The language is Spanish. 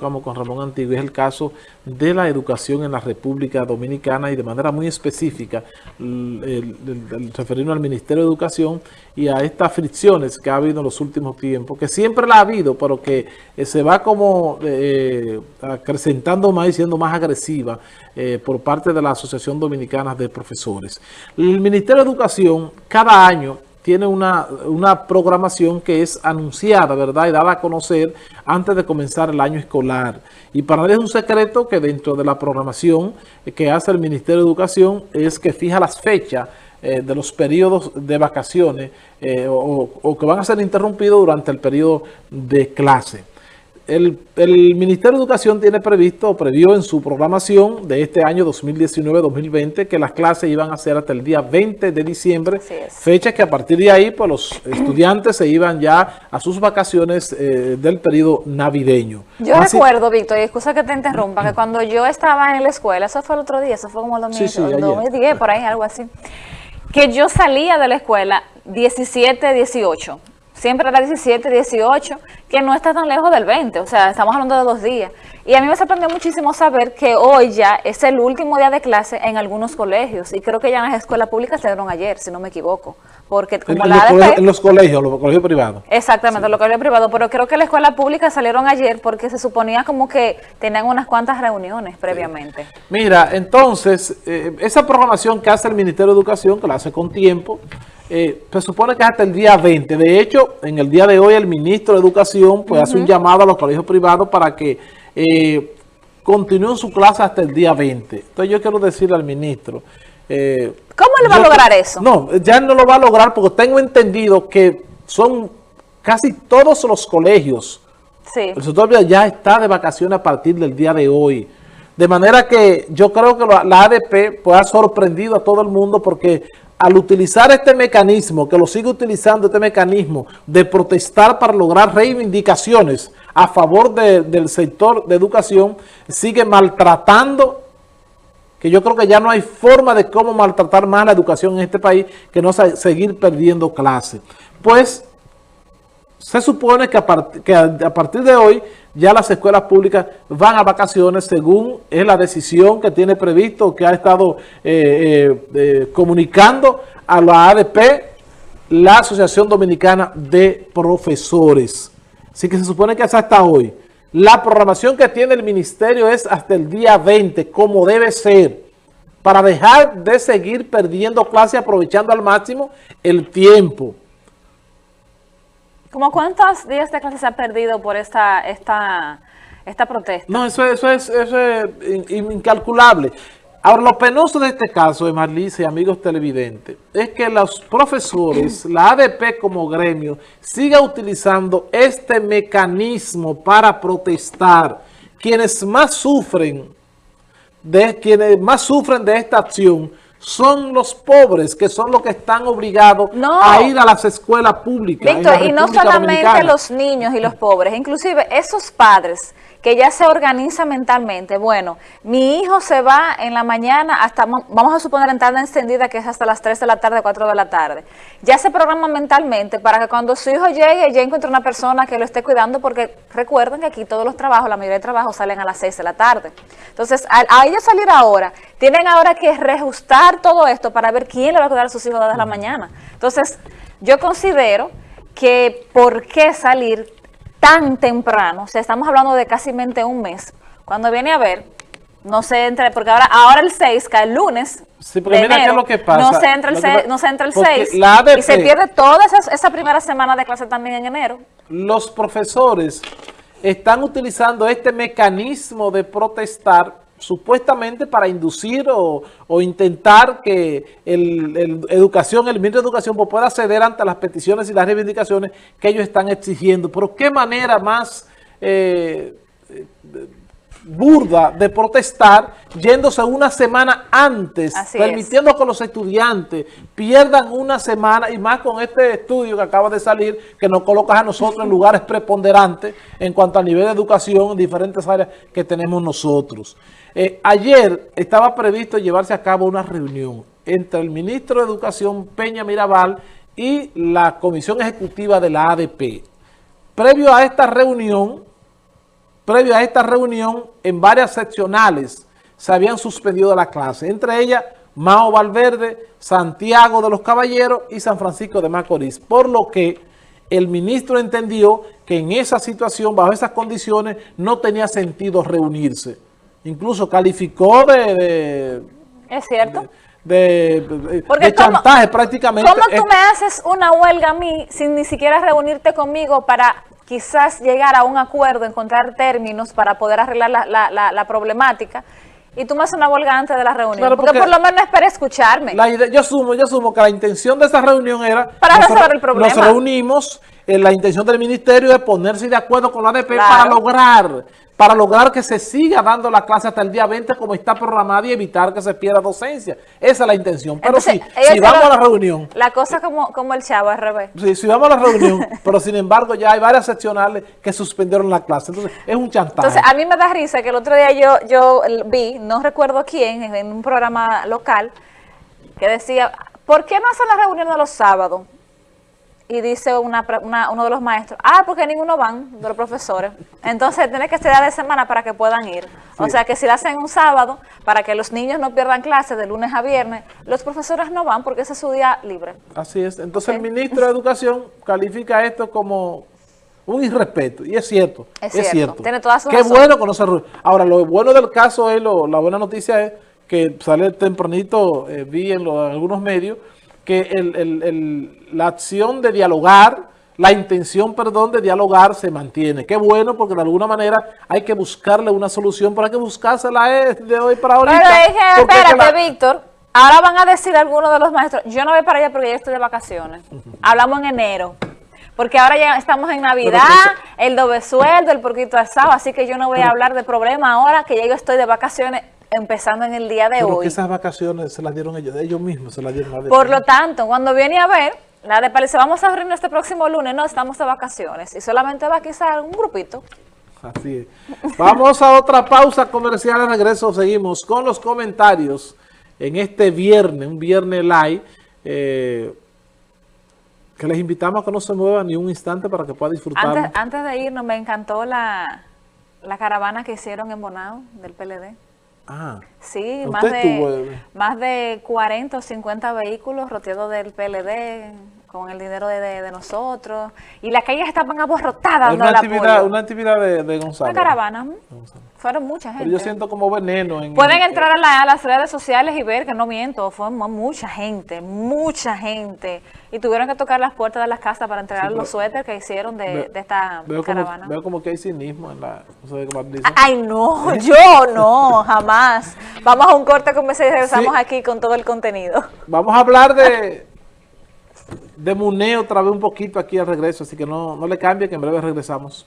tocamos con Ramón Antiguo es el caso de la educación en la República Dominicana y de manera muy específica el, referirnos al Ministerio de Educación y a estas fricciones que ha habido en los últimos tiempos, que siempre la ha habido, pero que eh, se va como eh, acrecentando más y siendo más agresiva eh, por parte de la Asociación Dominicana de Profesores. El Ministerio de Educación cada año tiene una, programación que es anunciada, ¿verdad? Y dada a conocer antes de comenzar el año escolar. Y para nadie es un secreto que dentro de la programación que hace el Ministerio de Educación es que fija las fechas eh, de los periodos de vacaciones eh, o, o, que van a ser interrumpidos durante el periodo de clase. El, Ministerio de Educación tiene previsto, previó en su programación de este año 2019-2020, que las clases iban a ser hasta el día 20 de diciembre, fecha que a partir de ahí pues los estudiantes se iban ya a sus vacaciones eh, del periodo navideño. Yo recuerdo, Víctor, y excusa que te interrumpa, que cuando yo estaba en la escuela, eso fue el otro día, eso fue como el 2010, por ahí, algo así, que yo salía de la escuela 17, 18, siempre era 17, 18, que no está tan lejos del 20, o sea, estamos hablando de dos días. Y a mí me sorprendió muchísimo saber que hoy ya es el último día de clase en algunos colegios, y creo que ya en las escuelas públicas se dieron ayer, si no me equivoco. Porque como en, la los colegios, en los colegios, los colegios privados. Exactamente, los colegios privados, pero creo que la escuela pública salieron ayer porque se suponía como que tenían unas cuantas reuniones previamente. Mira, entonces, eh, esa programación que hace el Ministerio de Educación, que la hace con tiempo, eh, se supone que hasta el día 20. De hecho, en el día de hoy el ministro de Educación pues, hace un llamado a los colegios privados para que eh, continúen su clase hasta el día 20. Entonces yo quiero decirle al ministro... Eh, ¿Cómo le va a lograr eso? No, ya no lo va a lograr porque tengo entendido que son casi todos los colegios. Sí. El sector ya está de vacaciones a partir del día de hoy. De manera que yo creo que la ADP pues, ha sorprendido a todo el mundo porque al utilizar este mecanismo, que lo sigue utilizando este mecanismo de protestar para lograr reivindicaciones a favor del sector de educación, sigue maltratando, que yo creo que ya no hay forma de cómo maltratar más la educación en este país que no seguir perdiendo clases. Pues se supone que a, partir de hoy ya las escuelas públicas van a vacaciones según es la decisión que tiene previsto, que ha estado eh, eh, eh, comunicando a la ADP, la Asociación Dominicana de Profesores. Así que se supone que hasta hoy. La programación que tiene el ministerio es hasta el día 20, como debe ser, para dejar de seguir perdiendo clase aprovechando al máximo el tiempo. ¿Cómo cuántos días de clase se ha perdido por esta, esta, esta protesta? No, eso, eso, es, eso es incalculable. Ahora, lo penoso de este caso, de Marlice y amigos televidentes, es que los profesores, la ADP como gremio, siga utilizando este mecanismo para protestar. Quienes más sufren, de, quienes más sufren de esta acción son los pobres, que son los que están obligados a ir a las escuelas públicas. Víctor, y no solamente los niños y los pobres, inclusive esos padres que ya se organiza mentalmente. Bueno, mi hijo se va en la mañana hasta, vamos a suponer en tarde encendida, que es hasta las 3 de la tarde, 4 de la tarde. Ya se programa mentalmente para que cuando su hijo llegue, ya encuentre una persona que lo esté cuidando, porque recuerden que aquí todos los trabajos, la mayoría de trabajos salen a las 6 de la tarde. Entonces, a, ellos salir ahora, tienen ahora que reajustar todo esto para ver quién le va a cuidar a sus hijos desde la mañana. Entonces, yo considero que por qué salir tan temprano, o sea, estamos hablando de casi un mes, cuando viene a ver, no se entra, porque ahora, ahora el 6 cae el lunes, Sí, porque mira qué es lo que pasa. No se entra el, 6, no se entra el 6 y se pierde toda esa, esa, primera semana de clase también en enero. Los profesores están utilizando este mecanismo de protestar supuestamente para inducir o, intentar que el, educación, el ministro de Educación pues, pueda ceder ante las peticiones y las reivindicaciones que ellos están exigiendo. Pero qué manera más eh, burda de protestar yéndose una semana antes, permitiendo que los estudiantes pierdan una semana y más con este estudio que acaba de salir que nos coloca a nosotros en lugares preponderantes en cuanto al nivel de educación en diferentes áreas que tenemos nosotros. Eh, ayer estaba previsto llevarse a cabo una reunión entre el ministro de Educación Peña Mirabal y la Comisión Ejecutiva de la ADP. Previo a esta reunión, previo a esta reunión, en varias seccionales se habían suspendido la clase, entre ellas Mao Valverde, Santiago de los Caballeros y San Francisco de Macorís, por lo que el ministro entendió que en esa situación, bajo esas condiciones, no tenía sentido reunirse. Incluso calificó de... ¿Es cierto? De, chantaje prácticamente. ¿Cómo tú me haces una huelga a mí sin ni siquiera reunirte conmigo para quizás llegar a un acuerdo, encontrar términos para poder arreglar la problemática? Y tú me haces una huelga antes de la reunión. porque, por lo menos espera escucharme. La yo asumo, yo asumo que la intención de esa reunión era... Para resolver el problema. Nos reunimos, eh, la intención del ministerio es ponerse de acuerdo con la ADP para lograr para lograr que se siga dando la clase hasta el día 20 como está programada y evitar que se pierda docencia. Esa es la intención. Pero sí, si vamos a la reunión... La cosa como, como el chavo al revés. Sí, si vamos a la reunión, pero sin embargo ya hay varias seccionales que suspendieron la clase. Entonces, es un chantaje. Entonces, a mí me da risa que el otro día yo, yo vi, no recuerdo quién, en un programa local, que decía, ¿por qué no hacen la reunión de los sábados? Y dice una, uno de los maestros, ah, porque ninguno van, de los profesores. Entonces tiene que ser de semana para que puedan ir. O sea que si la hacen un sábado, para que los niños no pierdan clases de lunes a viernes, los profesores no van porque ese es su día libre. Así es. Entonces el ministro de Educación califica esto como un irrespeto. Y es cierto. Es, cierto. Tiene toda su Qué bueno conocer. Ahora, lo bueno del caso es, lo, la buena noticia es que sale tempranito, eh, vi en, en algunos medios, que el, la acción de dialogar, la intención, perdón, de dialogar se mantiene. Qué bueno, porque de alguna manera hay que buscarle una solución, pero hay que buscársela de hoy para ahorita. Pero espérate, Víctor, ahora van a decir algunos de los maestros, yo no voy para allá porque ya estoy de vacaciones. Hablamos en enero. Porque ahora ya estamos en Navidad, el doble sueldo, el porquito asado, así que yo no voy a hablar de problema ahora que ya yo estoy de vacaciones empezando en el día de hoy. esas vacaciones se las dieron ellos, ellos mismos se las dieron. Por lo tanto, cuando viene a ver, la de Paliza, vamos a reunirnos este próximo lunes, no, estamos de vacaciones y solamente va quizá un grupito. Así es. Vamos a otra pausa comercial, al regreso seguimos con los comentarios en este viernes, un viernes live, eh, que les invitamos a que no se muevan ni un instante para que puedan disfrutar. Antes, antes de irnos, me encantó la, la caravana que hicieron en Bonao del PLD. Ah, sí, más de, más de 40 o 50 vehículos rodeados del PLD con el dinero de, nosotros. Y las calles estaban aborrotadas. Una, actividad, una actividad de, Gonzalo. Una caravana. Fueron mucha gente. Pero yo siento como veneno. En, Pueden entrar a, las redes sociales y ver que no miento, fue mucha gente, mucha gente. Y tuvieron que tocar las puertas de las casas para entregar los suéteres que hicieron de, esta caravana. veo como que hay cinismo en la... Ay, no, yo no, jamás. Vamos a un corte comercial y regresamos aquí con todo el contenido. Vamos a hablar de de muneo otra vez un poquito aquí al regreso, así que no, no le cambie que en breve regresamos.